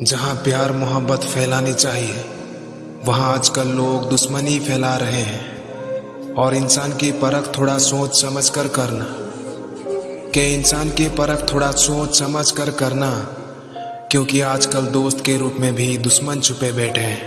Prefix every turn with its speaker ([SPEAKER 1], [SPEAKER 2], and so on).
[SPEAKER 1] जहाँ प्यार मोहब्बत फैलानी चाहिए वहाँ आजकल लोग दुश्मनी फैला रहे हैं और इंसान की परख थोड़ा सोच समझ कर करना के इंसान की परख थोड़ा सोच समझ कर करना क्योंकि आजकल दोस्त के रूप में भी दुश्मन छुपे बैठे हैं